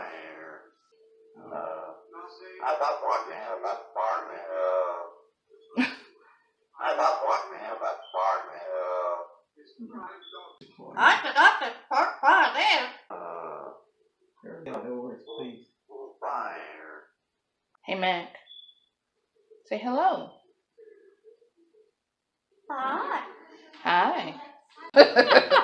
fire. Uh, I thought one man about farming. Uh, I thought one man about farming. Uh, I forgot the part part there. Uh, fire. Hey, Mac. Say hello. Hi. Hi.